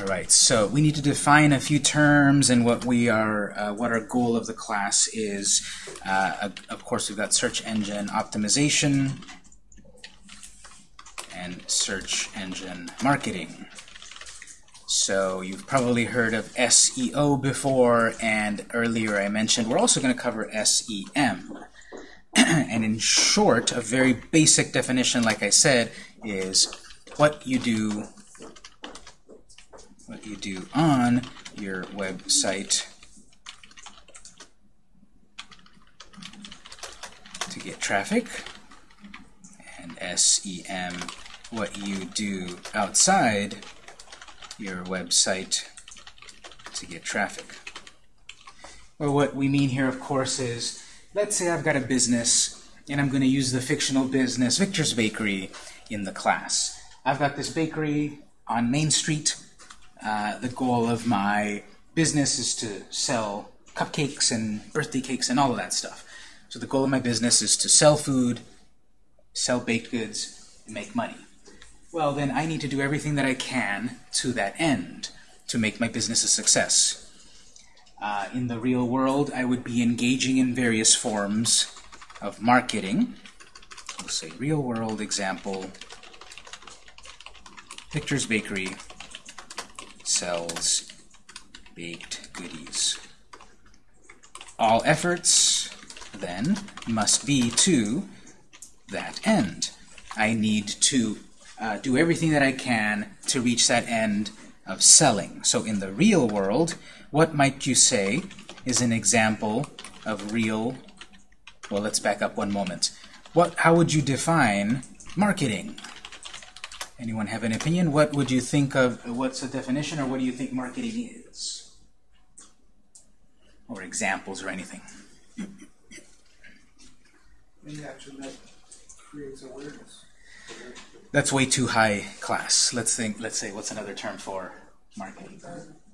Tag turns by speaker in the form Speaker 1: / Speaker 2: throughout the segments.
Speaker 1: All right, so we need to define a few terms and what we are, uh, what our goal of the class is. Uh, of course, we've got search engine optimization and search engine marketing. So you've probably heard of SEO before, and earlier I mentioned we're also going to cover SEM. and in short, a very basic definition, like I said, is what you do what you do on your website to get traffic, and SEM, what you do outside your website to get traffic. Well, what we mean here, of course, is let's say I've got a business and I'm going to use the fictional business Victor's Bakery in the class. I've got this bakery on Main Street uh, the goal of my business is to sell cupcakes and birthday cakes and all of that stuff. So the goal of my business is to sell food, sell baked goods, and make money. Well, then I need to do everything that I can to that end to make my business a success. Uh, in the real world, I would be engaging in various forms of marketing. We'll say real world example, Victor's Bakery, sells baked goodies. All efforts, then, must be to that end. I need to uh, do everything that I can to reach that end of selling. So in the real world, what might you say is an example of real, well, let's back up one moment. What, how would you define marketing? Anyone have an opinion? What would you think of, what's the definition, or what do you think marketing is? Or examples or anything?
Speaker 2: Any action that creates awareness.
Speaker 1: That's way too high class. Let's think, let's say, what's another term for marketing?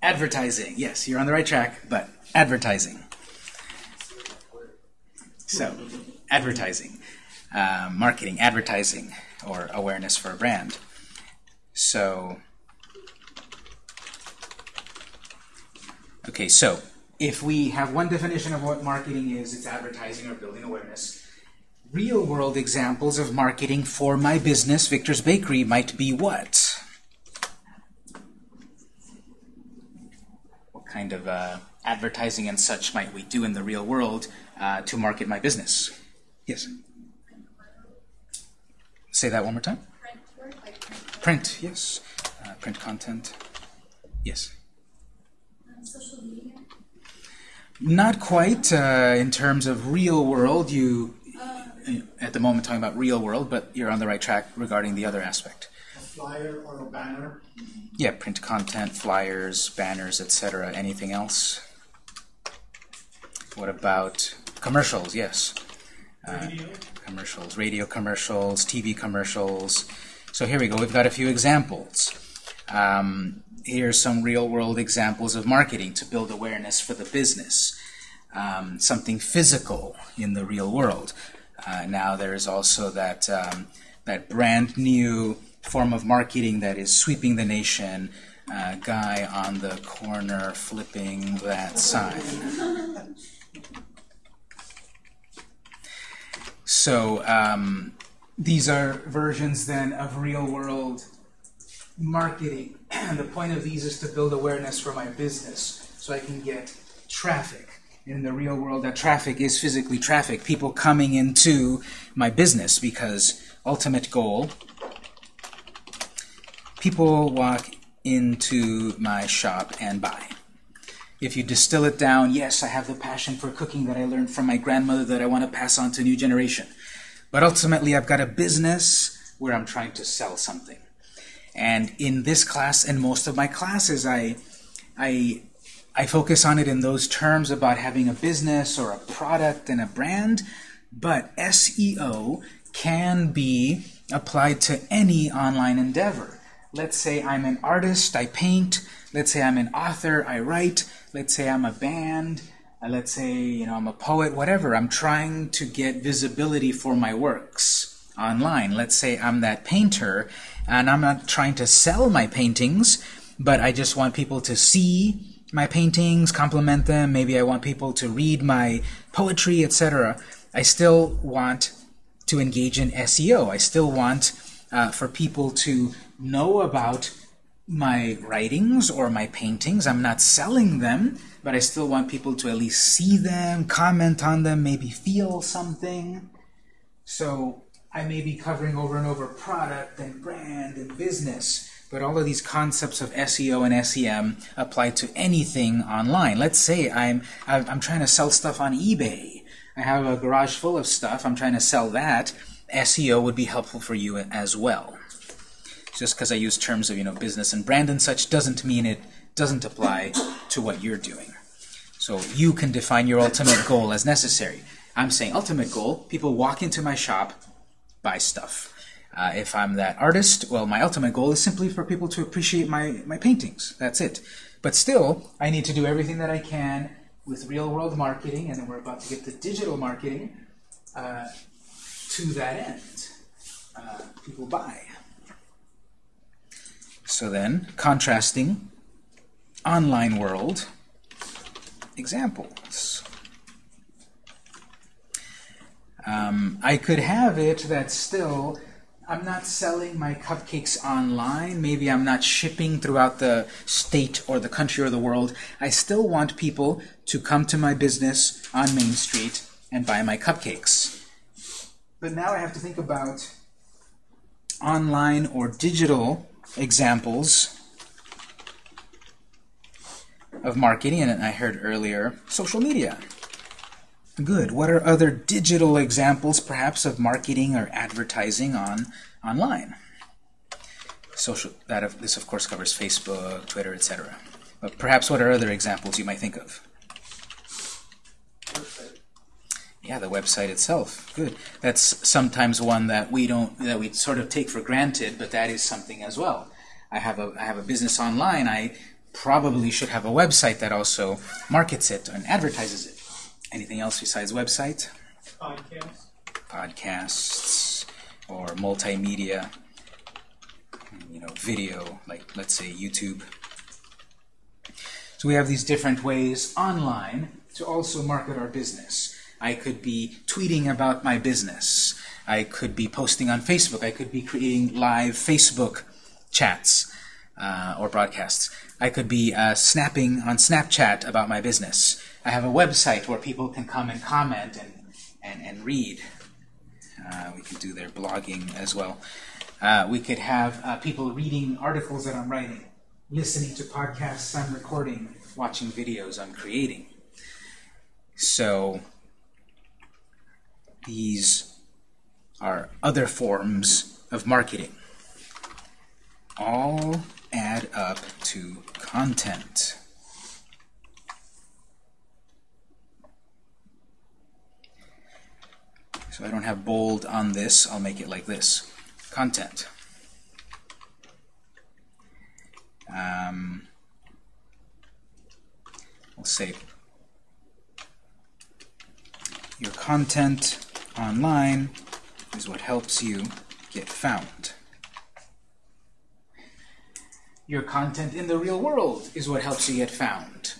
Speaker 1: Advertising. Yes, you're on the right track, but advertising. So, advertising. Uh, marketing, advertising, or awareness for a brand. So, okay, so if we have one definition of what marketing is, it's advertising or building awareness. Real world examples of marketing for my business, Victor's Bakery, might be what? What kind of uh, advertising and such might we do in the real world uh, to market my business? Yes? Say that one more time. Print, yes. Uh, print content. Yes.
Speaker 3: social media.
Speaker 1: Not quite uh, in terms of real world. You, at the moment, talking about real world, but you're on the right track regarding the other aspect.
Speaker 2: A flyer or a banner.
Speaker 1: Yeah, print content, flyers, banners, etc. Anything else? What about commercials? Yes. Uh, commercials, radio commercials, TV commercials. So here we go. We've got a few examples. Um, here's some real-world examples of marketing to build awareness for the business. Um, something physical in the real world. Uh, now there's also that um, that brand new form of marketing that is sweeping the nation. Uh, guy on the corner flipping that sign. So um, these are versions then of real-world marketing. And the point of these is to build awareness for my business so I can get traffic. In the real world, that traffic is physically traffic, people coming into my business because ultimate goal, people walk into my shop and buy. If you distill it down, yes, I have the passion for cooking that I learned from my grandmother that I want to pass on to new generation. But ultimately, I've got a business where I'm trying to sell something. And in this class and most of my classes, I, I, I focus on it in those terms about having a business or a product and a brand. But SEO can be applied to any online endeavor. Let's say I'm an artist, I paint. Let's say I'm an author, I write. Let's say I'm a band, uh, let's say you know I'm a poet, whatever. I'm trying to get visibility for my works online. Let's say I'm that painter, and I'm not trying to sell my paintings. but I just want people to see my paintings, compliment them, maybe I want people to read my poetry, etc. I still want to engage in SEO. I still want uh, for people to know about my writings or my paintings. I'm not selling them, but I still want people to at least see them, comment on them, maybe feel something. So I may be covering over and over product and brand and business, but all of these concepts of SEO and SEM apply to anything online. Let's say I'm, I'm trying to sell stuff on eBay. I have a garage full of stuff. I'm trying to sell that. SEO would be helpful for you as well just because I use terms of you know business and brand and such doesn't mean it doesn't apply to what you're doing. So you can define your ultimate goal as necessary. I'm saying ultimate goal, people walk into my shop, buy stuff. Uh, if I'm that artist, well, my ultimate goal is simply for people to appreciate my, my paintings. That's it. But still, I need to do everything that I can with real-world marketing, and then we're about to get to digital marketing uh, to that end. Uh, people buy. So then, contrasting online world examples. Um, I could have it that still I'm not selling my cupcakes online. Maybe I'm not shipping throughout the state or the country or the world. I still want people to come to my business on Main Street and buy my cupcakes. But now I have to think about online or digital examples of marketing, and I heard earlier social media. Good. What are other digital examples, perhaps, of marketing or advertising on online? Social. That of, this, of course, covers Facebook, Twitter, etc. But perhaps, what are other examples you might think of? Yeah, the website itself. Good. That's sometimes one that we don't that we sort of take for granted, but that is something as well. I have a I have a business online. I probably should have a website that also markets it and advertises it. Anything else besides website?
Speaker 2: Podcasts.
Speaker 1: Podcasts or multimedia, you know, video, like let's say YouTube. So we have these different ways online to also market our business. I could be tweeting about my business. I could be posting on Facebook. I could be creating live Facebook chats uh, or broadcasts. I could be uh, snapping on Snapchat about my business. I have a website where people can come and comment and, and, and read. Uh, we could do their blogging as well. Uh, we could have uh, people reading articles that I'm writing, listening to podcasts I'm recording, watching videos I'm creating. So these are other forms of marketing. All add up to content. So I don't have bold on this, I'll make it like this. Content. Um, we'll say your content online is what helps you get found. Your content in the real world is what helps you get found.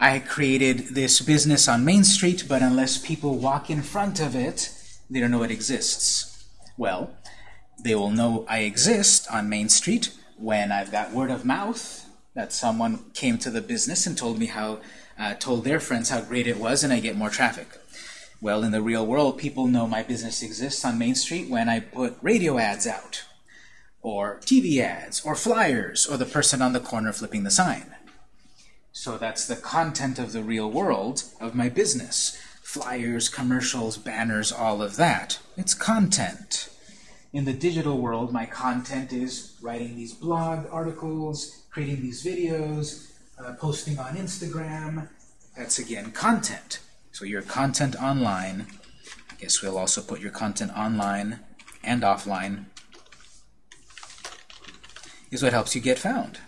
Speaker 1: I created this business on Main Street, but unless people walk in front of it, they don't know it exists. Well, they will know I exist on Main Street when I've got word of mouth that someone came to the business and told me how, uh, told their friends how great it was, and I get more traffic. Well, in the real world, people know my business exists on Main Street when I put radio ads out, or TV ads, or flyers, or the person on the corner flipping the sign. So that's the content of the real world of my business. Flyers, commercials, banners, all of that. It's content. In the digital world, my content is writing these blog articles, creating these videos, uh, posting on Instagram. That's, again, content. So your content online, I guess we'll also put your content online and offline, is what helps you get found.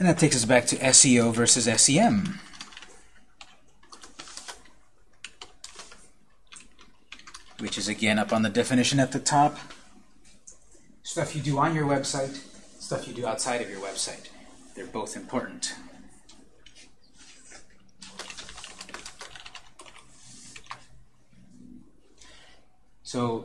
Speaker 1: And that takes us back to SEO versus SEM. Which is again up on the definition at the top. Stuff you do on your website, stuff you do outside of your website. They're both important. So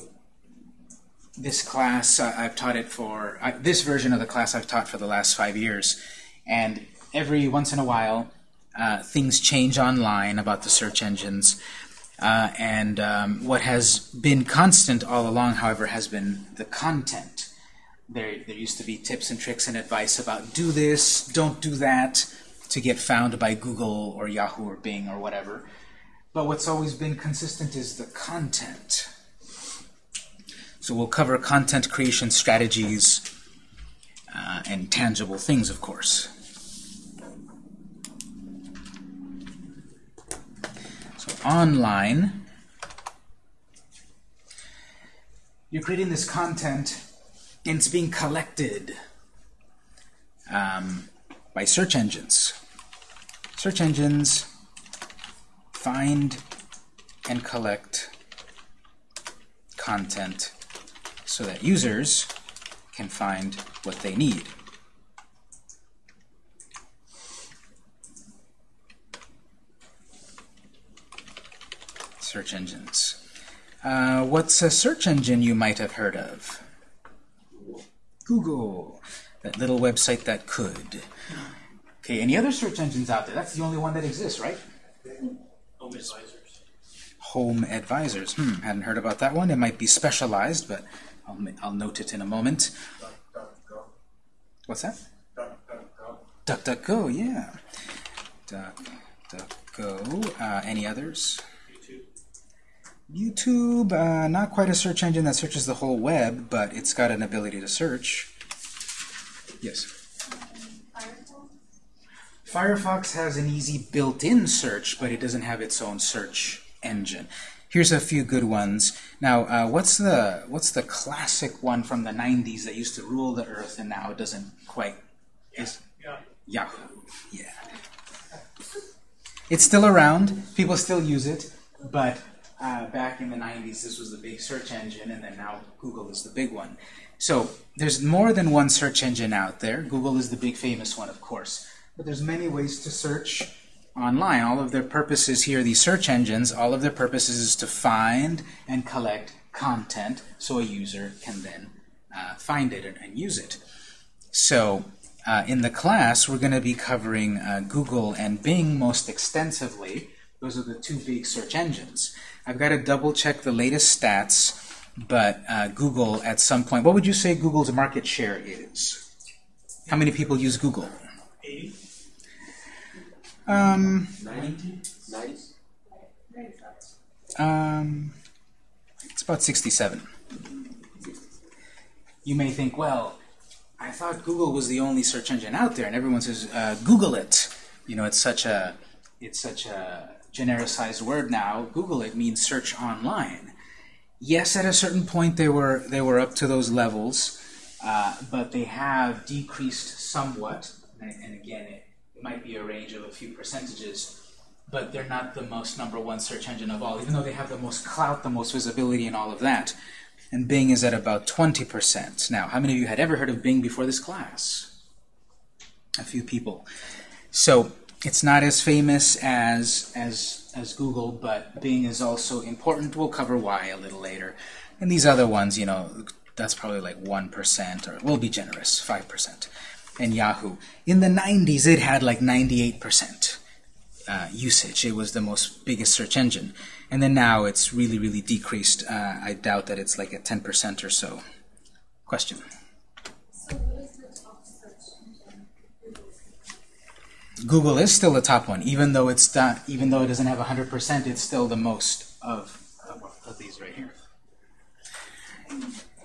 Speaker 1: this class, uh, I've taught it for, I, this version of the class I've taught for the last five years. And every once in a while, uh, things change online about the search engines. Uh, and um, what has been constant all along, however, has been the content. There, there used to be tips and tricks and advice about do this, don't do that, to get found by Google or Yahoo or Bing or whatever. But what's always been consistent is the content. So we'll cover content creation strategies uh, and tangible things, of course. Online, you're creating this content and it's being collected um, by search engines. Search engines find and collect content so that users can find what they need. Search engines. Uh, what's a search engine you might have heard of? Google, that little website that could. Okay, any other search engines out there? That's the only one that exists, right?
Speaker 2: Home advisors.
Speaker 1: Home Advisors. Hmm, hadn't heard about that one. It might be specialized, but I'll, I'll note it in a moment.
Speaker 2: DuckDuckGo.
Speaker 1: What's that?
Speaker 2: DuckDuckGo.
Speaker 1: DuckDuckGo, yeah. DuckDuckGo. Uh, any others?
Speaker 2: YouTube.
Speaker 1: Uh, not quite a search engine that searches the whole web, but it's got an ability to search. Yes.
Speaker 3: Firefox.
Speaker 1: Firefox has an easy built-in search, but it doesn't have its own search engine. Here's a few good ones. Now, uh, what's the what's the classic one from the 90s that used to rule the earth and now doesn't quite is
Speaker 2: Yeah.
Speaker 1: Yahoo. Yeah. It's still around. People still use it, but uh, back in the 90s, this was the big search engine, and then now Google is the big one. So there's more than one search engine out there. Google is the big famous one, of course. But there's many ways to search online. All of their purposes here, these search engines, all of their purposes is to find and collect content so a user can then uh, find it and, and use it. So uh, in the class, we're going to be covering uh, Google and Bing most extensively. Those are the two big search engines. I've got to double check the latest stats, but uh, Google at some point, what would you say Google's market share is? How many people use Google?
Speaker 2: 80?
Speaker 1: Um,
Speaker 2: 90? 90?
Speaker 1: um, it's about 67. You may think, well, I thought Google was the only search engine out there, and everyone says, uh, Google it. You know, it's such a it's such a genericized word now. Google it means search online. Yes, at a certain point they were they were up to those levels, uh, but they have decreased somewhat. And, and again, it, it might be a range of a few percentages but they're not the most number one search engine of all, even though they have the most clout, the most visibility, and all of that. And Bing is at about 20%. Now, how many of you had ever heard of Bing before this class? A few people. So it's not as famous as as as Google, but Bing is also important. We'll cover why a little later. And these other ones, you know, that's probably like 1%, or we'll be generous, 5%. And Yahoo. In the 90s, it had like 98% uh, usage. It was the most biggest search engine. And then now it's really, really decreased. Uh, I doubt that it's like at 10% or so. Question?
Speaker 3: So what is the top search engine? Google.
Speaker 1: Is still the top one, even though it's not, even though it doesn't have 100%, it's still the most of, of, of these right here.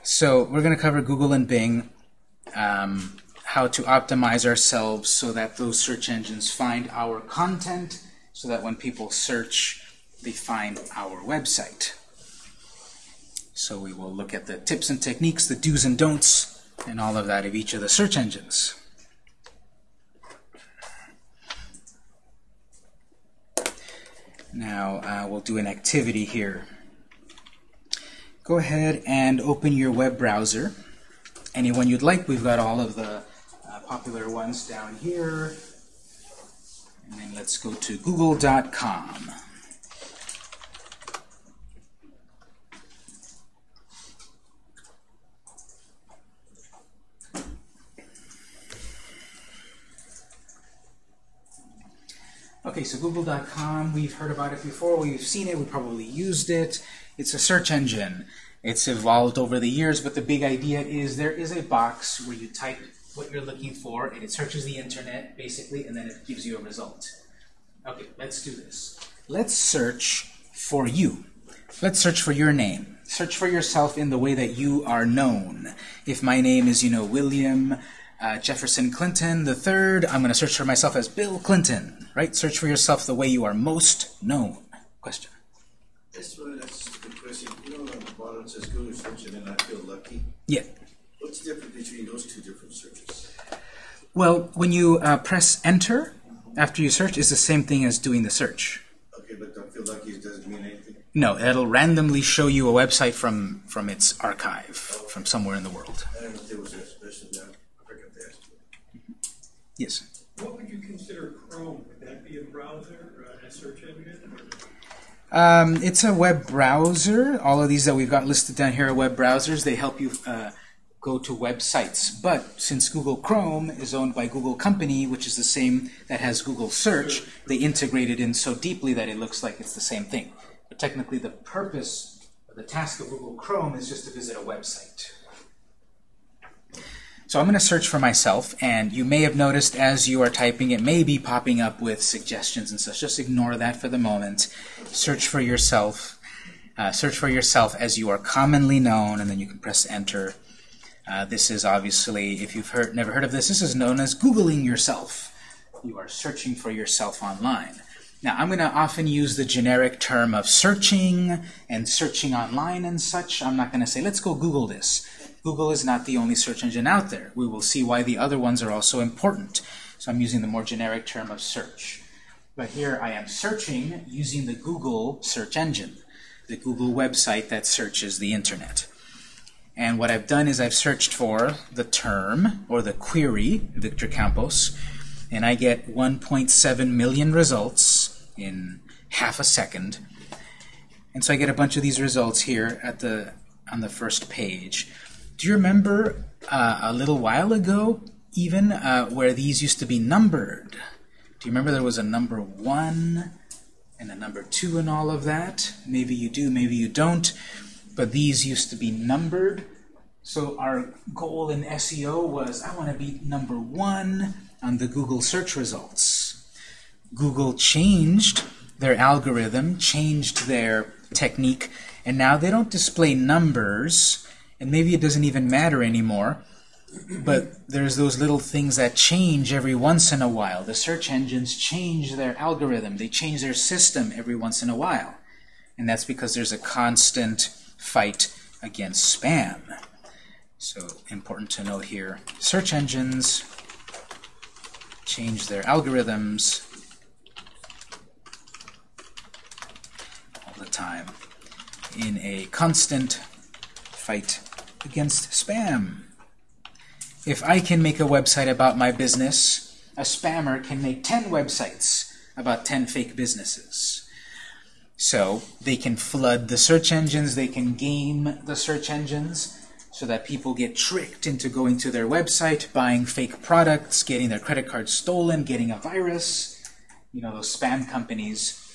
Speaker 1: So we're going to cover Google and Bing, um, how to optimize ourselves so that those search engines find our content, so that when people search, they find our website. So we will look at the tips and techniques, the do's and don'ts, and all of that of each of the search engines. Now uh, we'll do an activity here. go ahead and open your web browser. Anyone you'd like, we've got all of the uh, popular ones down here. And then let's go to google.com. Okay, so google.com, we've heard about it before, we've seen it, we probably used it. It's a search engine. It's evolved over the years, but the big idea is there is a box where you type what you're looking for, and it searches the internet, basically, and then it gives you a result. Okay, let's do this. Let's search for you. Let's search for your name. Search for yourself in the way that you are known. If my name is, you know, William uh, Jefferson Clinton the third, I'm going to search for myself as Bill Clinton, right? Search for yourself the way you are most known. Question.
Speaker 4: That's one, that's a good question. You know, on the bottom it says Google search and then I feel lucky.
Speaker 1: Yeah.
Speaker 4: What's the difference between those two different searches?
Speaker 1: Well, when you uh, press enter after you search, it's the same thing as doing the search.
Speaker 4: Okay, but don't feel lucky it doesn't mean anything.
Speaker 1: No, it'll randomly show you a website from from its archive, from somewhere in the world.
Speaker 4: I don't know if there was a special down. I forgot to ask you.
Speaker 1: Yes.
Speaker 5: What would you consider Chrome? Would that be a browser or a search engine?
Speaker 1: Um, it's a web browser. All of these that we've got listed down here are web browsers. They help you uh, go to websites. But since Google Chrome is owned by Google Company, which is the same that has Google Search, they integrate it in so deeply that it looks like it's the same thing. But technically, the purpose, the task of Google Chrome is just to visit a website. So I'm going to search for myself, and you may have noticed as you are typing, it may be popping up with suggestions and such. Just ignore that for the moment. Search for yourself. Uh, search for yourself as you are commonly known, and then you can press enter. Uh, this is obviously, if you've heard, never heard of this, this is known as Googling yourself. You are searching for yourself online. Now, I'm going to often use the generic term of searching and searching online and such. I'm not going to say, let's go Google this. Google is not the only search engine out there. We will see why the other ones are also important. So I'm using the more generic term of search. But here I am searching using the Google search engine, the Google website that searches the internet. And what I've done is I've searched for the term, or the query, Victor Campos, and I get 1.7 million results in half a second. And so I get a bunch of these results here at the on the first page. Do you remember uh, a little while ago, even, uh, where these used to be numbered? Do you remember there was a number one and a number two and all of that? Maybe you do, maybe you don't. But these used to be numbered. So our goal in SEO was, I want to be number one on the Google search results. Google changed their algorithm, changed their technique, and now they don't display numbers, and maybe it doesn't even matter anymore, but there's those little things that change every once in a while. The search engines change their algorithm. They change their system every once in a while. And that's because there's a constant fight against spam. So important to note here. Search engines change their algorithms all the time in a constant fight against spam. If I can make a website about my business, a spammer can make 10 websites about 10 fake businesses. So they can flood the search engines, they can game the search engines, so that people get tricked into going to their website, buying fake products, getting their credit cards stolen, getting a virus. You know, those spam companies,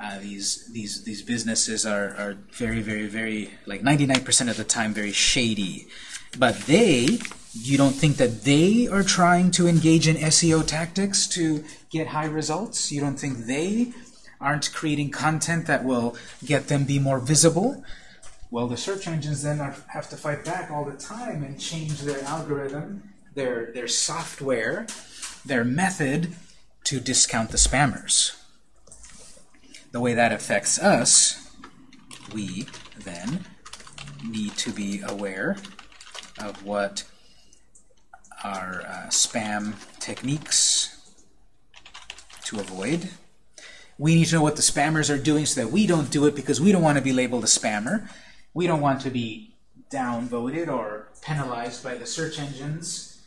Speaker 1: uh, these these these businesses are, are very, very, very, like 99% of the time, very shady. But they, you don't think that they are trying to engage in SEO tactics to get high results? You don't think they aren't creating content that will get them be more visible? Well, the search engines then are, have to fight back all the time and change their algorithm, their, their software, their method to discount the spammers. The way that affects us, we then need to be aware of what our uh, spam techniques to avoid. We need to know what the spammers are doing so that we don't do it because we don't want to be labeled a spammer. we don't want to be downvoted or penalized by the search engines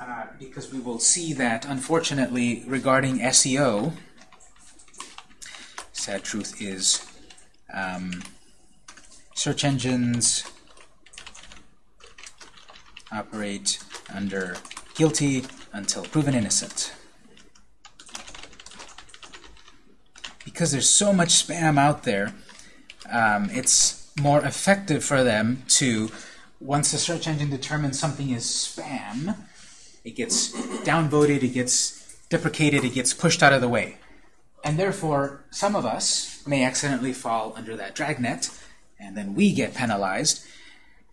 Speaker 1: uh, because we will see that, unfortunately, regarding SEO, sad truth is um, search engines operate under guilty until proven innocent. Because there's so much spam out there, um, it's more effective for them to, once the search engine determines something is spam, it gets downvoted, it gets deprecated, it gets pushed out of the way. And therefore, some of us may accidentally fall under that dragnet, and then we get penalized.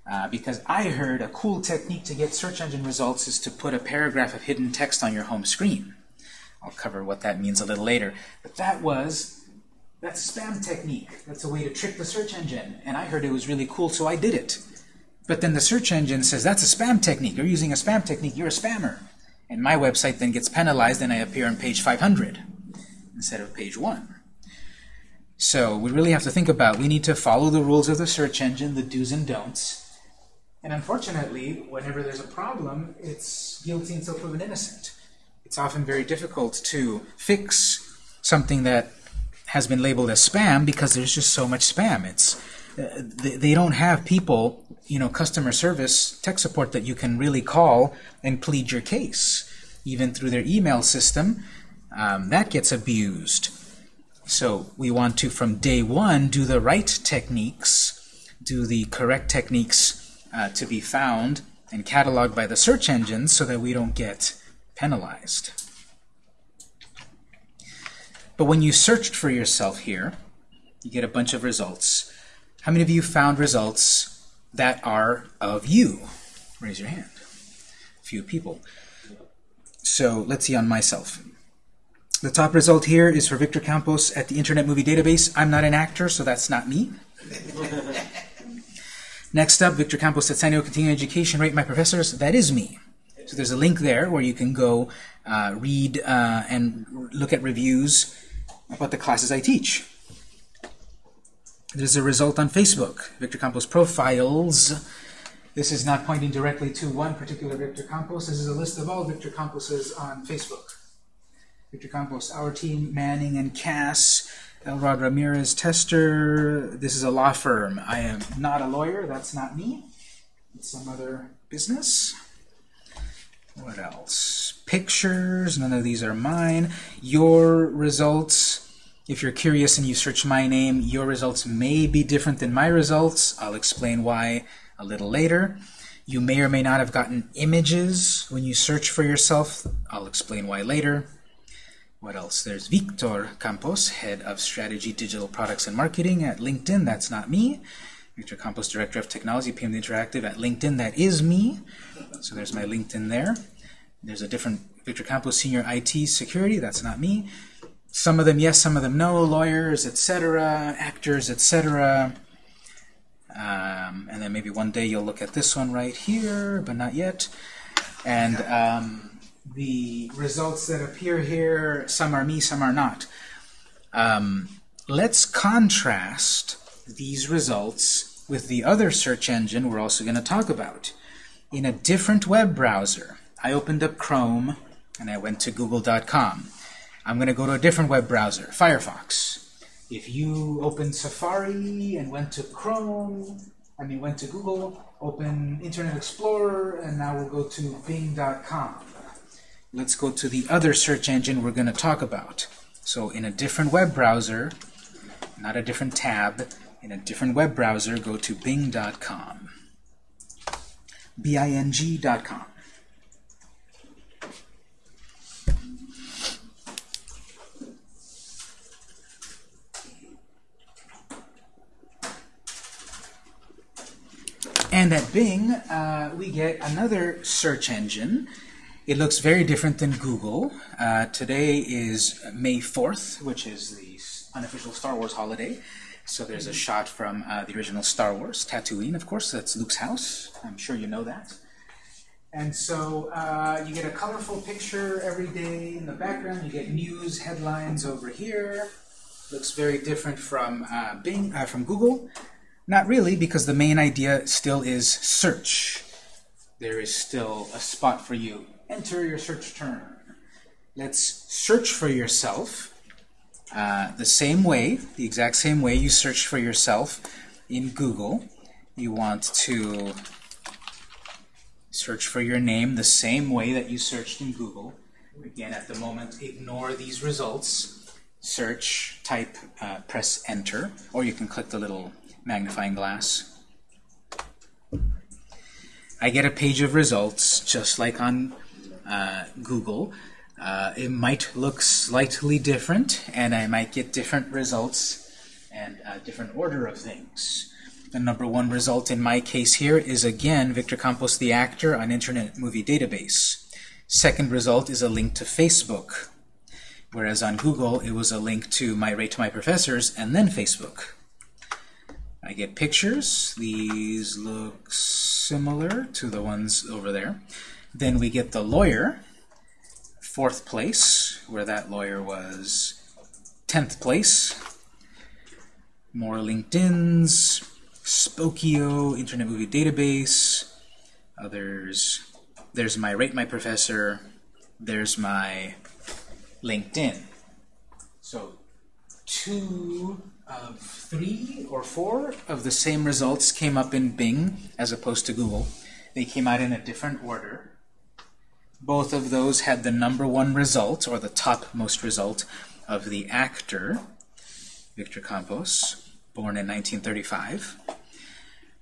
Speaker 1: Uh, because I heard a cool technique to get search engine results is to put a paragraph of hidden text on your home screen. I'll cover what that means a little later. But that was, that's spam technique. That's a way to trick the search engine. And I heard it was really cool, so I did it. But then the search engine says, that's a spam technique. You're using a spam technique. You're a spammer. And my website then gets penalized and I appear on page 500 instead of page 1. So we really have to think about, we need to follow the rules of the search engine, the do's and don'ts. And unfortunately, whenever there's a problem, it's guilty until proven innocent. It's often very difficult to fix something that has been labeled as spam because there's just so much spam. It's uh, they, they don't have people, you know, customer service, tech support that you can really call and plead your case. Even through their email system, um, that gets abused. So we want to, from day one, do the right techniques, do the correct techniques uh, to be found and cataloged by the search engines so that we don't get penalized. But when you searched for yourself here, you get a bunch of results. How many of you found results that are of you? Raise your hand. A few people. So let's see on myself. The top result here is for Victor Campos at the Internet Movie Database. I'm not an actor, so that's not me. Next up, Victor Campos at San Diego Continuing Education, rate my professors. That is me. So there's a link there where you can go uh, read uh, and look at reviews about the classes I teach. There's a result on Facebook, Victor Campos Profiles. This is not pointing directly to one particular Victor Campos. This is a list of all Victor Camposes on Facebook. Victor Campos, our team, Manning and Kass, Ellrod Ramirez Trester. This is a law firm. I am not a lawyer. That's not me. It's some other business. What else? Pictures. None of these are mine. Your results. If you're curious and you search my name, your results may be different than my results. I'll explain why a little later. You may or may not have gotten images when you search for yourself. I'll explain why later. What else? There's Victor Campos, Head of Strategy, Digital Products and Marketing at LinkedIn. That's not me. Victor Campos, Director of Technology, PM Interactive at LinkedIn. That is me. So there's my LinkedIn there. There's a different Victor Campos, Senior IT Security. That's not me. Some of them yes, some of them no. Lawyers, etc. Actors, etc. Um, and then maybe one day you'll look at this one right here, but not yet. And um, the results that appear here, some are me, some are not. Um, let's contrast these results with the other search engine we're also going to talk about. In a different web browser, I opened up Chrome and I went to google.com. I'm going to go to a different web browser, Firefox. If you open Safari and went to Chrome, I mean went to Google, open Internet Explorer, and now we'll go to bing.com. Let's go to the other search engine we're going to talk about. So in a different web browser, not a different tab, in a different web browser, go to bing.com. B-I-N-G.com. And at Bing, uh, we get another search engine. It looks very different than Google. Uh, today is May 4th, which is the unofficial Star Wars holiday. So there's a shot from uh, the original Star Wars, Tatooine, of course. That's Luke's house. I'm sure you know that. And so uh, you get a colorful picture every day in the background. You get news headlines over here. Looks very different from uh, Bing, uh, from Google. Not really, because the main idea still is search. There is still a spot for you. Enter your search term. Let's search for yourself uh, the same way, the exact same way you search for yourself in Google. You want to search for your name the same way that you searched in Google. Again, at the moment, ignore these results. Search, type, uh, press enter, or you can click the little magnifying glass. I get a page of results, just like on uh, Google. Uh, it might look slightly different, and I might get different results and a different order of things. The number one result in my case here is again Victor Campos the actor on Internet Movie Database. Second result is a link to Facebook, whereas on Google it was a link to my rate to my professors and then Facebook. I get pictures. These look similar to the ones over there. Then we get the lawyer, fourth place, where that lawyer was 10th place. More LinkedIn's, Spokeo, Internet Movie Database, others. There's my Rate My Professor. There's my LinkedIn. So two of three or four of the same results came up in Bing as opposed to Google. They came out in a different order. Both of those had the number one result, or the topmost result, of the actor, Victor Campos, born in 1935,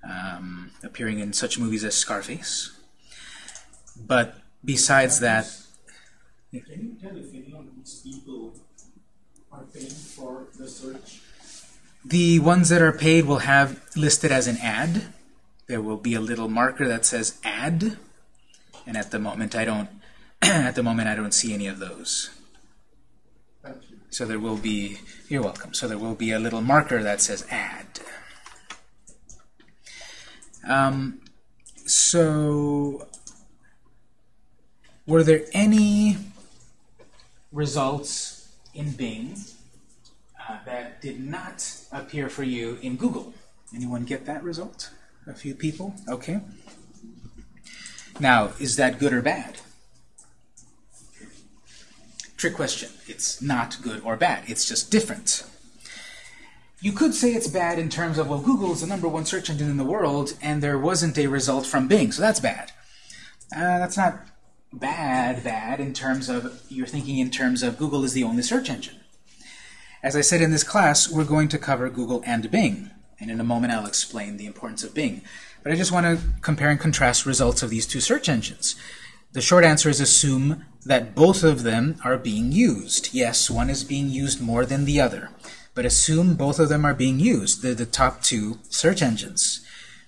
Speaker 1: um, appearing in such movies as Scarface. But besides that,
Speaker 5: Can you tell if any of these people are paying for the search?
Speaker 1: The ones that are paid will have listed as an ad. There will be a little marker that says ad, and at the moment I don't at the moment I don't see any of those.
Speaker 2: Thank you.
Speaker 1: So there will be you're welcome. So there will be a little marker that says ad. Um, so were there any results in Bing uh, that did not appear for you in Google. Anyone get that result? A few people? Okay. Now, is that good or bad? Trick question. It's not good or bad. It's just different. You could say it's bad in terms of, well, Google is the number one search engine in the world, and there wasn't a result from Bing, so that's bad. Uh, that's not bad, bad in terms of, you're thinking in terms of Google is the only search engine. As I said in this class, we're going to cover Google and Bing, and in a moment I'll explain the importance of Bing. But I just want to compare and contrast results of these two search engines. The short answer is assume that both of them are being used. Yes, one is being used more than the other, but assume both of them are being used. They're the top two search engines.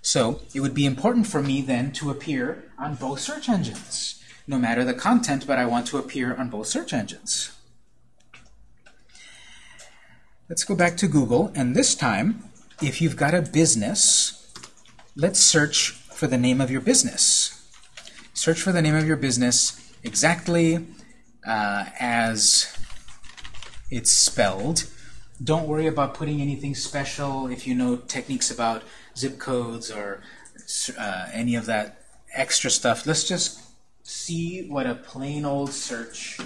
Speaker 1: So it would be important for me then to appear on both search engines, no matter the content, but I want to appear on both search engines. Let's go back to Google, and this time, if you've got a business, let's search for the name of your business. Search for the name of your business exactly uh, as it's spelled. Don't worry about putting anything special if you know techniques about zip codes or uh, any of that extra stuff. Let's just see what a plain old search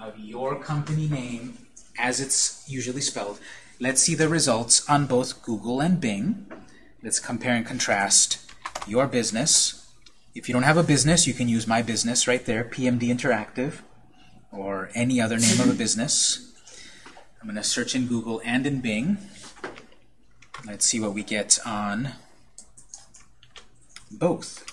Speaker 1: of your company name as it's usually spelled. Let's see the results on both Google and Bing. Let's compare and contrast your business. If you don't have a business, you can use my business right there, PMD Interactive, or any other name of a business. I'm going to search in Google and in Bing. Let's see what we get on both.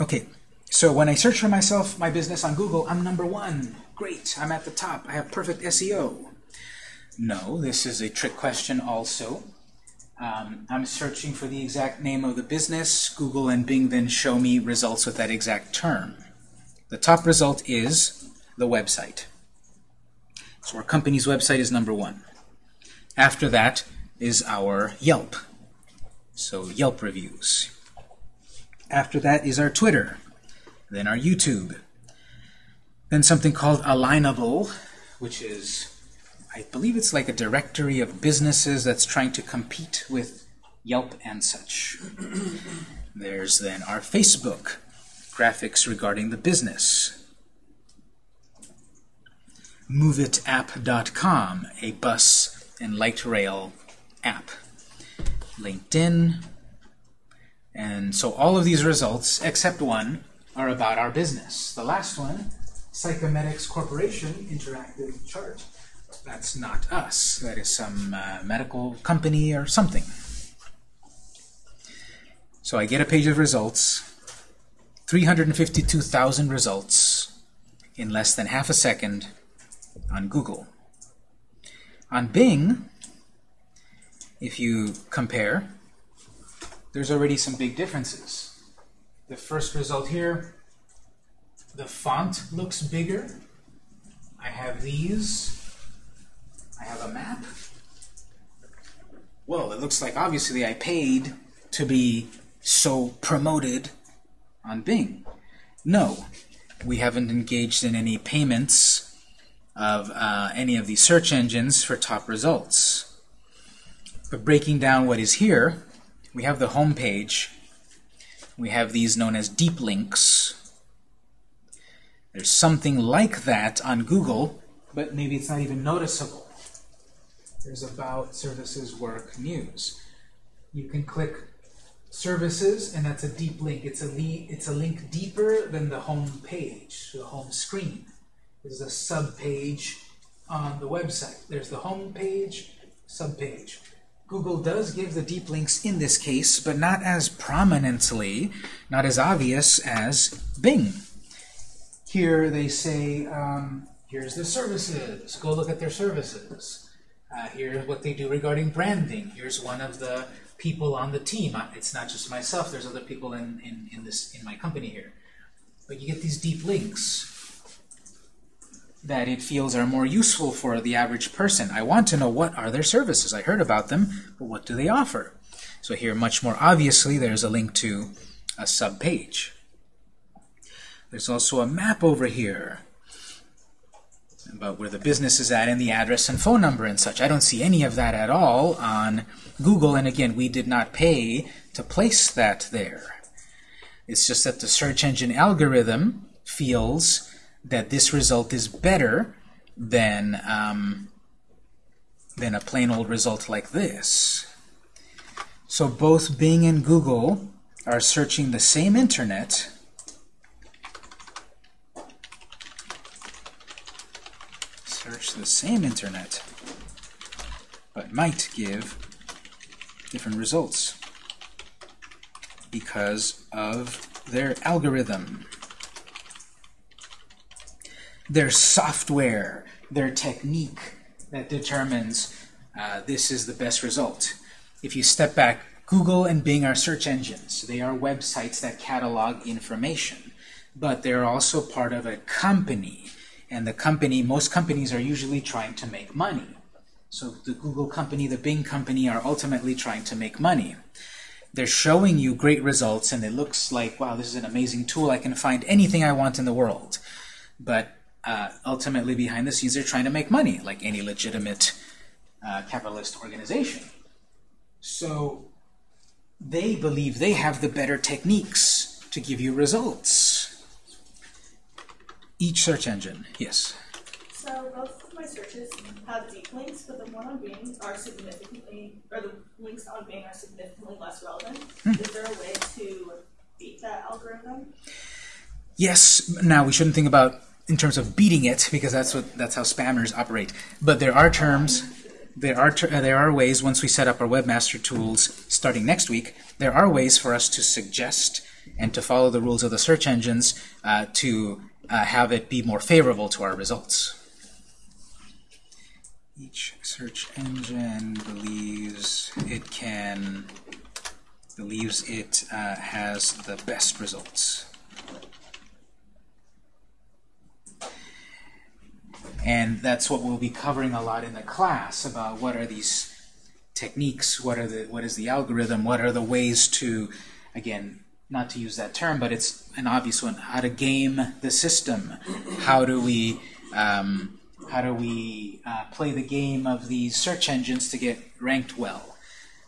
Speaker 1: Okay, so when I search for myself, my business on Google, I'm number one. Great, I'm at the top. I have perfect SEO. No, this is a trick question also. Um, I'm searching for the exact name of the business. Google and Bing then show me results with that exact term. The top result is the website. So our company's website is number one. After that is our Yelp. So Yelp reviews. After that is our Twitter then our YouTube, then something called Alignable, which is I believe it's like a directory of businesses that's trying to compete with Yelp and such. There's then our Facebook graphics regarding the business. MoovitApp.com, a bus and light rail app. LinkedIn. And so all of these results, except one, are about our business. The last one, Psychemedics Corporation interactive chart. That's not us. That is some uh, medical company or something. So I get a page of results, 352,000 results in less than half a second on Google. On Bing, if you compare, there's already some big differences. The first result here, the font looks bigger. I have these. I have a map. Well, it looks like obviously I paid to be so promoted on Bing. No, we haven't engaged in any payments of uh, any of these search engines for top results. But breaking down what is here, we have the home page. We have these known as deep links. There's something like that on Google, but maybe it's not even noticeable. There's about services work news. You can click services, and that's a deep link. It's a, it's a link deeper than the home page, the home screen. There's a sub page on the website. There's the home page, sub page. Google does give the deep links in this case, but not as prominently, not as obvious as Bing. Here they say, um, here's the services. Go look at their services. Uh, here's what they do regarding branding. Here's one of the people on the team. It's not just myself. There's other people in, in, in, this, in my company here. But you get these deep links that it feels are more useful for the average person. I want to know what are their services. I heard about them, but what do they offer? So here, much more obviously, there's a link to a sub-page. There's also a map over here about where the business is at and the address and phone number and such. I don't see any of that at all on Google, and again, we did not pay to place that there. It's just that the search engine algorithm feels that this result is better than, um, than a plain old result like this. So both Bing and Google are searching the same internet search the same internet but might give different results because of their algorithm their software, their technique that determines uh, this is the best result. If you step back, Google and Bing are search engines. They are websites that catalog information. But they're also part of a company. And the company, most companies are usually trying to make money. So the Google company, the Bing company are ultimately trying to make money. They're showing you great results and it looks like, wow, this is an amazing tool. I can find anything I want in the world. But uh, ultimately behind the scenes they're trying to make money, like any legitimate uh, capitalist organization. So they believe they have the better techniques to give you results. Each search engine, yes.
Speaker 6: So both of my searches have deep links, but the one on Bing are significantly, or the links on Bing are significantly less relevant. Is there a way to beat that algorithm?
Speaker 1: Yes, now we shouldn't think about in terms of beating it because that's what that's how spammers operate. But there are terms, there are ter uh, there are ways once we set up our webmaster tools starting next week. There are ways for us to suggest and to follow the rules of the search engines uh, to uh, have it be more favorable to our results. Each search engine believes it can believes it uh, has the best results. And that's what we'll be covering a lot in the class about what are these techniques, what are the what is the algorithm, what are the ways to, again, not to use that term, but it's an obvious one, how to game the system. How do we um, how do we uh, play the game of these search engines to get ranked well?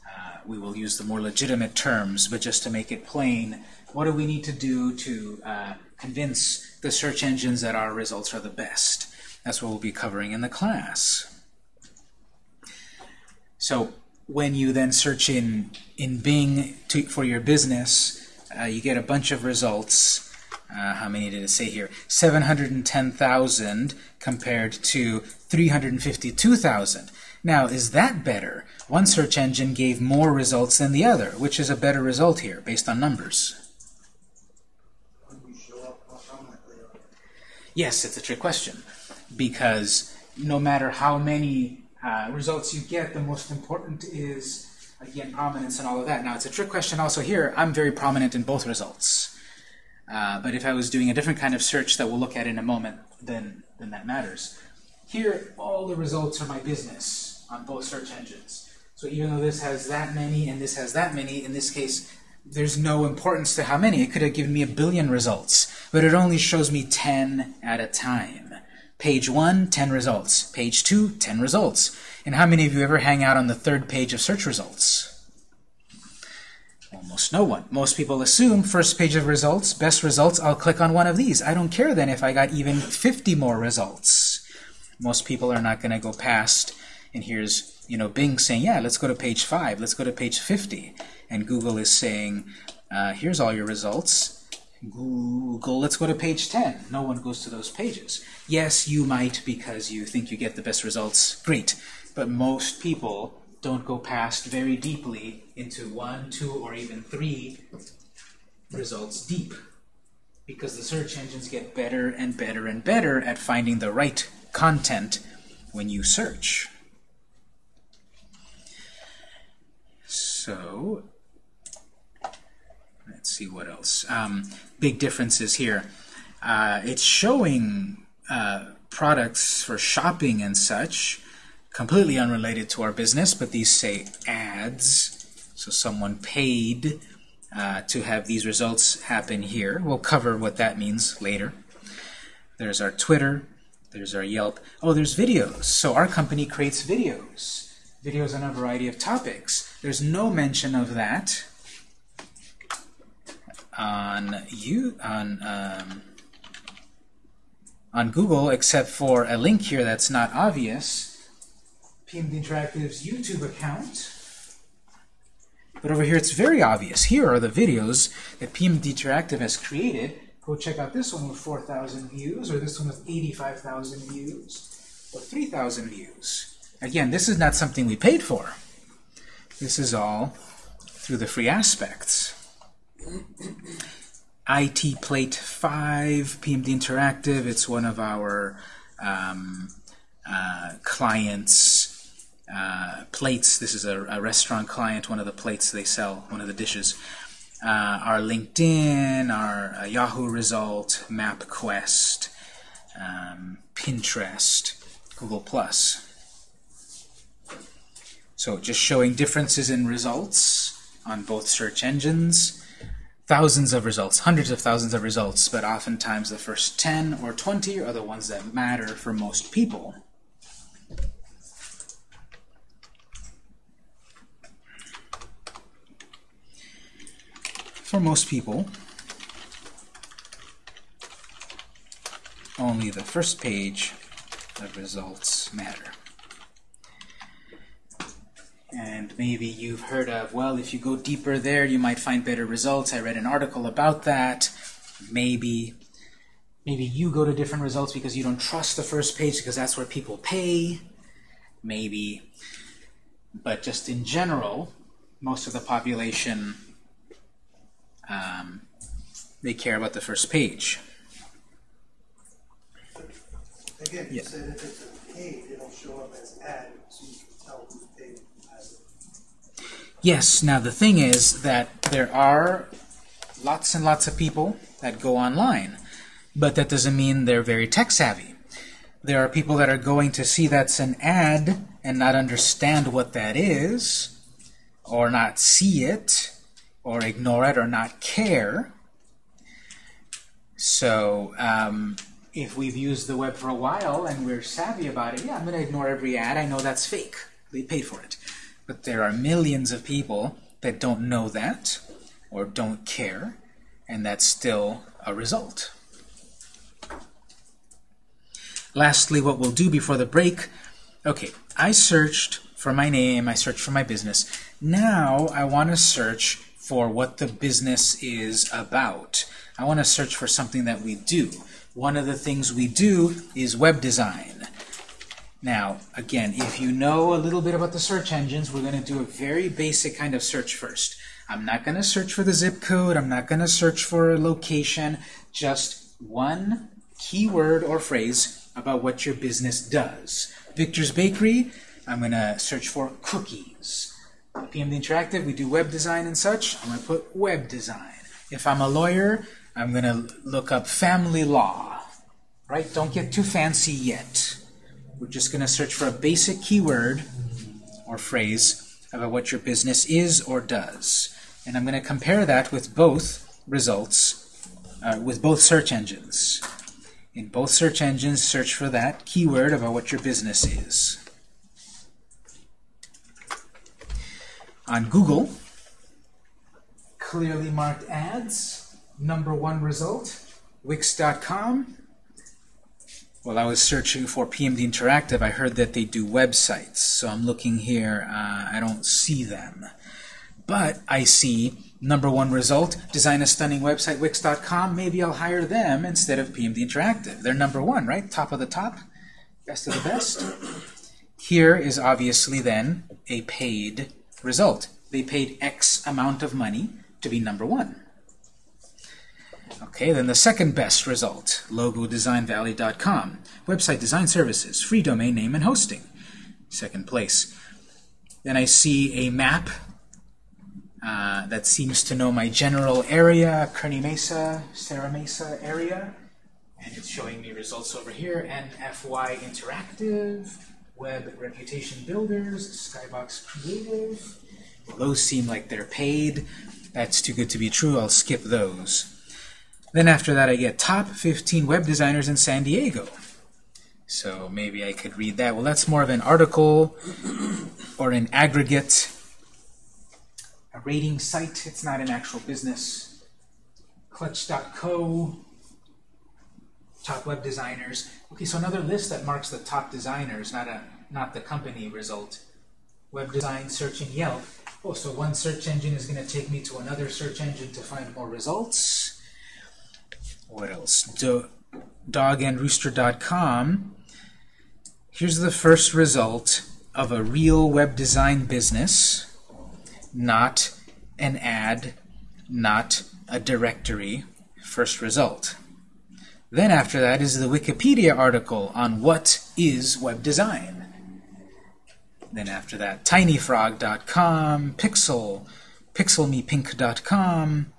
Speaker 1: Uh, we will use the more legitimate terms, but just to make it plain, what do we need to do to uh, convince the search engines that our results are the best? That's what we'll be covering in the class. So when you then search in, in Bing to, for your business, uh, you get a bunch of results. Uh, how many did it say here? 710,000 compared to 352,000. Now, is that better? One search engine gave more results than the other. Which is a better result here, based on numbers? Yes, it's a trick question. Because no matter how many uh, results you get, the most important is, again, prominence and all of that. Now, it's a trick question also here. I'm very prominent in both results. Uh, but if I was doing a different kind of search that we'll look at in a moment, then, then that matters. Here, all the results are my business on both search engines. So even though this has that many and this has that many, in this case, there's no importance to how many. It could have given me a billion results, but it only shows me 10 at a time. Page 1, 10 results. Page 2, 10 results. And how many of you ever hang out on the third page of search results? Almost no one. Most people assume first page of results, best results, I'll click on one of these. I don't care then if I got even 50 more results. Most people are not going to go past, and here's you know Bing saying, yeah, let's go to page 5, let's go to page 50. And Google is saying, uh, here's all your results. Google, let's go to page 10. No one goes to those pages. Yes, you might because you think you get the best results. Great. But most people don't go past very deeply into one, two, or even three results deep. Because the search engines get better and better and better at finding the right content when you search. So, let's see what else. Um, big differences here. Uh, it's showing uh, products for shopping and such, completely unrelated to our business, but these say ads. So someone paid uh, to have these results happen here. We'll cover what that means later. There's our Twitter. There's our Yelp. Oh, there's videos. So our company creates videos. Videos on a variety of topics. There's no mention of that on you on um, on Google, except for a link here that's not obvious. PMD Interactive's YouTube account. But over here, it's very obvious. Here are the videos that PMD Interactive has created. Go check out this one with 4,000 views, or this one with 85,000 views, or 3,000 views. Again, this is not something we paid for. This is all through the free aspects. IT Plate 5, PMD Interactive, it's one of our um, uh, clients' uh, plates. This is a, a, restaurant client, one of the plates they sell, one of the dishes. Uh, our LinkedIn, our uh, Yahoo result, MapQuest, um, Pinterest, Google+. So just showing differences in results on both search engines thousands of results, hundreds of thousands of results, but oftentimes the first 10 or 20 are the ones that matter for most people. For most people, only the first page of results matter. And maybe you've heard of, well, if you go deeper there, you might find better results. I read an article about that. Maybe, maybe you go to different results because you don't trust the first page because that's where people pay. Maybe. But just in general, most of the population, um, they care about the first page.
Speaker 2: Again, you
Speaker 1: Yeah.
Speaker 2: said if it's a paid, it'll show up as ad, so you can tell who's paid.
Speaker 1: Yes, now the thing is that there are lots and lots of people that go online, but that doesn't mean they're very tech savvy. There are people that are going to see that's an ad and not understand what that is, or not see it, or ignore it, or not care. So um, if we've used the web for a while and we're savvy about it, yeah, I'm going to ignore every ad. I know that's fake. They paid for it. But there are millions of people that don't know that or don't care, and that's still a result. Lastly, what we'll do before the break, okay, I searched for my name, I searched for my business. Now I want to search for what the business is about. I want to search for something that we do. One of the things we do is web design. Now, again, if you know a little bit about the search engines, we're going to do a very basic kind of search first. I'm not going to search for the zip code. I'm not going to search for a location. Just one keyword or phrase about what your business does. Victor's Bakery, I'm going to search for cookies. PMD Interactive, we do web design and such. I'm going to put web design. If I'm a lawyer, I'm going to look up family law. Right? Don't get too fancy yet. We're just going to search for a basic keyword or phrase about what your business is or does. And I'm going to compare that with both results, uh, with both search engines. In both search engines, search for that keyword about what your business is. On Google, clearly marked ads, number one result, Wix.com. While I was searching for PMD Interactive, I heard that they do websites. So I'm looking here, uh, I don't see them. But I see number one result, design a stunning website, Wix.com. Maybe I'll hire them instead of PMD Interactive. They're number one, right? Top of the top, best of the best. Here is obviously then a paid result. They paid X amount of money to be number one. Okay, then the second best result, logodesignvalley.com. Website design services, free domain name and hosting. Second place. Then I see a map uh, that seems to know my general area, Kearny Mesa, Serra Mesa area. And it's showing me results over here, NFY Interactive, Web Reputation Builders, Skybox Creative. Well, those seem like they're paid. That's too good to be true. I'll skip those. Then after that, I get top 15 web designers in San Diego. So maybe I could read that. Well, that's more of an article or an aggregate, a rating site. It's not an actual business. Clutch.co, top web designers. Okay, so another list that marks the top designers, not a not the company result. Web design, search, and Yelp. Oh, so one search engine is going to take me to another search engine to find more results. What else? Do dogandrooster.com. Here's the first result of a real web design business, not an ad, not a directory. First result. Then after that is the Wikipedia article on what is web design. Then after that, tinyfrog.com, Pixel, pixelmepink.com,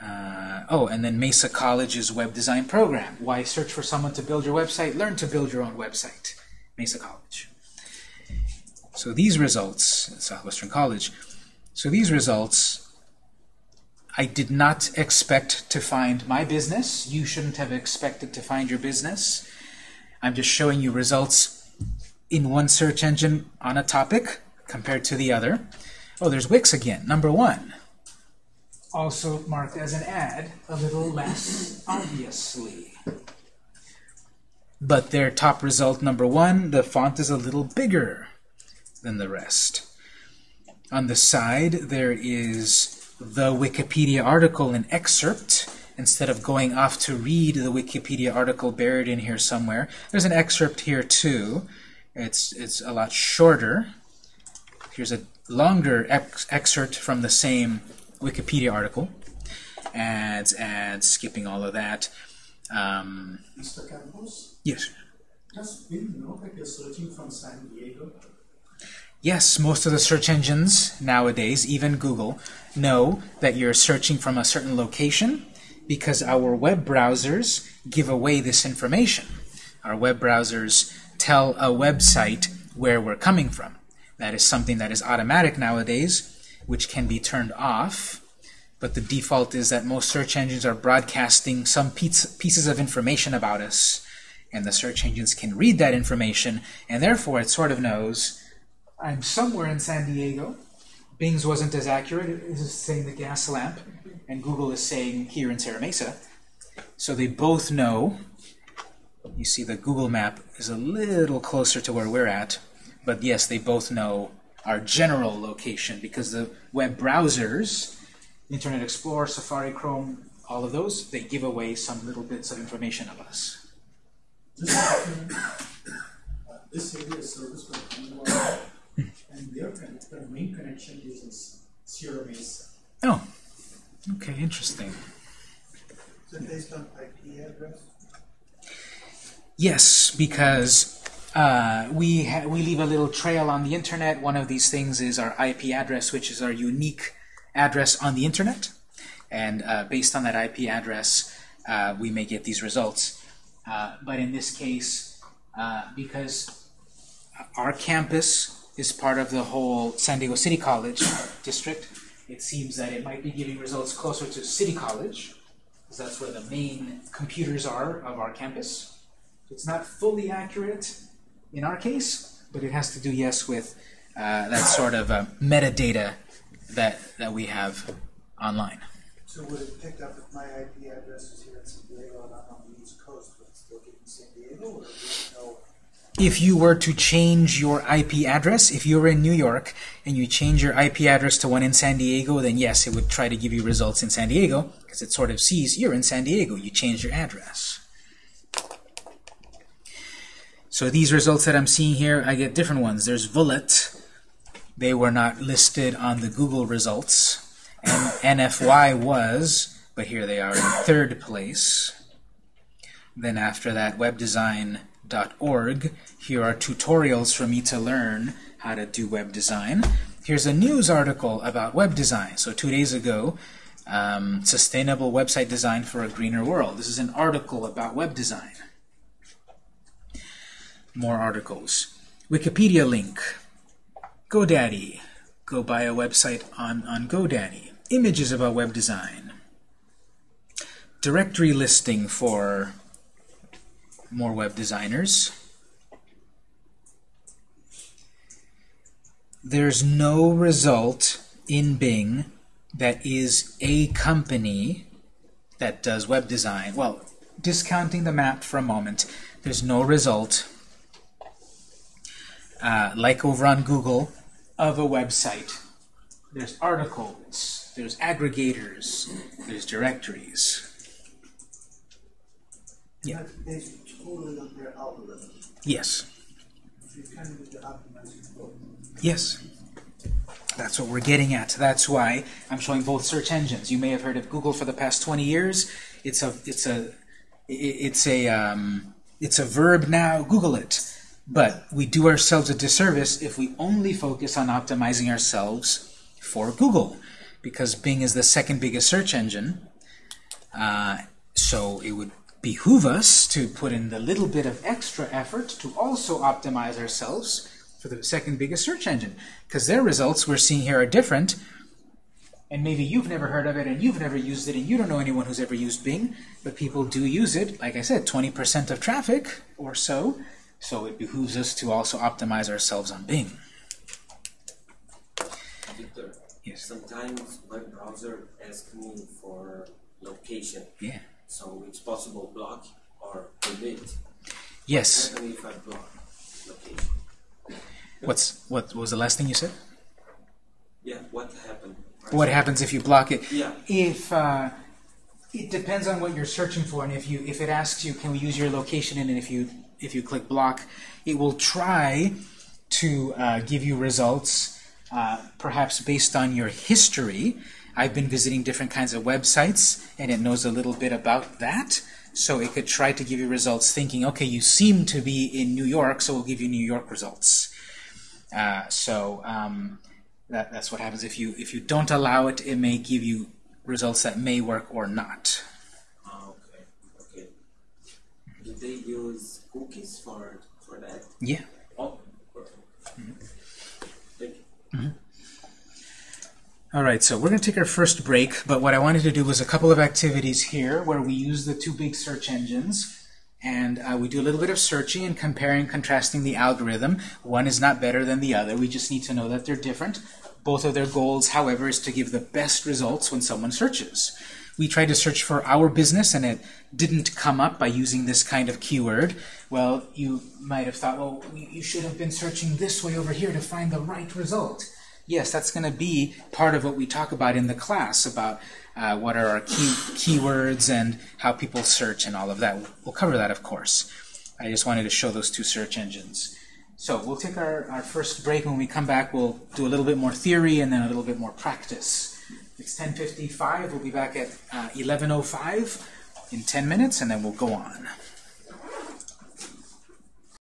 Speaker 1: uh, oh, and then Mesa College's web design program. Why search for someone to build your website? Learn to build your own website. Mesa College. So these results, Southwestern College, so these results, I did not expect to find my business. You shouldn't have expected to find your business. I'm just showing you results in one search engine on a topic compared to the other. Oh, there's Wix again, number one. Also marked as an ad, a little less obviously. But their top result, number one, the font is a little bigger than the rest. On the side, there is the Wikipedia article, in excerpt. Instead of going off to read the Wikipedia article buried in here somewhere, there's an excerpt here too. It's, it's a lot shorter. Here's a longer ex excerpt from the same Wikipedia article. Ads, ads, skipping all of that. Um,
Speaker 5: Mr. Campos,
Speaker 1: yes.
Speaker 5: does Bing know that you're searching from San Diego?
Speaker 1: Yes, most of the search engines nowadays, even Google, know that you're searching from a certain location because our web browsers give away this information. Our web browsers tell a website where we're coming from. That is something that is automatic nowadays, which can be turned off but the default is that most search engines are broadcasting some pieces of information about us, and the search engines can read that information, and therefore it sort of knows I'm somewhere in San Diego. Bing's wasn't as accurate. It is saying the Gaslamp, and Google is saying here in Serra Mesa. So they both know. You see the Google map is a little closer to where we're at, but yes, they both know our general location because the web browsers, Internet Explorer, Safari, Chrome, all of those, they give away some little bits of information of us.
Speaker 5: This, is Bangalore, and their, their main connection is in Sierra Mesa.
Speaker 1: Oh, okay, interesting.
Speaker 2: Is it based on IP address?
Speaker 1: Yes, because uh, we ha we leave a little trail on the internet. One of these things is our IP address, which is our unique address on the internet. And uh, based on that IP address, uh, we may get these results. Uh, but in this case, uh, because our campus is part of the whole San Diego City College district, it seems that it might be giving results closer to City College, because that's where the main computers are of our campus. It's not fully accurate in our case, but it has to do, yes, with uh, that sort of uh, metadata that, that we have online.
Speaker 2: So would it pick up if my IP address is here in San Diego and I'm on the East Coast, but it's still getting San Diego, or?
Speaker 1: If you were to change your IP address, if you're in New York and you change your IP address to one in San Diego, then yes, it would try to give you results in San Diego, because it sort of sees you're in San Diego, you changed your address. So these results that I'm seeing here, I get different ones. There's Vullet. They were not listed on the Google results. And NFY was, but here they are in third place. Then after that, webdesign.org. Here are tutorials for me to learn how to do web design. Here's a news article about web design. So two days ago, um, sustainable website design for a greener world. This is an article about web design more articles. Wikipedia link. GoDaddy. Go buy a website on, on GoDaddy. Images about web design. Directory listing for more web designers. There's no result in Bing that is a company that does web design. Well, discounting the map for a moment, there's no result uh, like over on Google, of a website. There's articles, there's aggregators, there's directories. Yeah.
Speaker 2: That's based their algorithm.
Speaker 1: Yes.
Speaker 2: So you kind of need to optimize your code.
Speaker 1: Yes. That's what we're getting at. That's why I'm showing both search engines. You may have heard of Google for the past 20 years. It's a it's a it's a um, it's a verb now. Google it. But we do ourselves a disservice if we only focus on optimizing ourselves for Google, because Bing is the second biggest search engine. Uh, so it would behoove us to put in the little bit of extra effort to also optimize ourselves for the second biggest search engine, because their results we're seeing here are different. And maybe you've never heard of it, and you've never used it, and you don't know anyone who's ever used Bing, but people do use it. Like I said, 20% of traffic or so. So it behooves us to also optimize ourselves on Bing.
Speaker 7: Victor,
Speaker 1: Yes.
Speaker 7: sometimes web browser asks me for location,
Speaker 1: Yeah.
Speaker 7: So it's possible block or permit.
Speaker 1: Yes.
Speaker 7: Happen if I block location?
Speaker 1: What's what was the last thing you said?
Speaker 7: Yeah, what happened?
Speaker 1: What happens if you block it?
Speaker 7: Yeah.
Speaker 1: If uh, it depends on what you're searching for, and if you if it asks you, can we use your location, and if you if you click block, it will try to uh, give you results, uh, perhaps based on your history. I've been visiting different kinds of websites, and it knows a little bit about that. So it could try to give you results thinking, okay, you seem to be in New York, so we'll give you New York results. Uh, so um, that, that's what happens. If you if you don't allow it, it may give you results that may work or not.
Speaker 7: Oh, okay, okay. Do they use cookies for for that?
Speaker 1: Yeah.
Speaker 7: Oh, perfect. Thank you.
Speaker 1: All right, so we're going to take our first break, but what I wanted to do was a couple of activities here where we use the two big search engines, and uh, we do a little bit of searching and comparing contrasting the algorithm. One is not better than the other. We just need to know that they're different. Both of their goals, however, is to give the best results when someone searches. We tried to search for our business, and it didn't come up by using this kind of keyword. Well, you might have thought, well, you should have been searching this way over here to find the right result. Yes, that's going to be part of what we talk about in the class about uh, what are our key keywords and how people search and all of that. We'll cover that, of course. I just wanted to show those two search engines. So we'll take our, our first break. When we come back, we'll do a little bit more theory and then a little bit more practice. It's 10.55. We'll be back at uh, 11.05 in 10 minutes, and then we'll go on.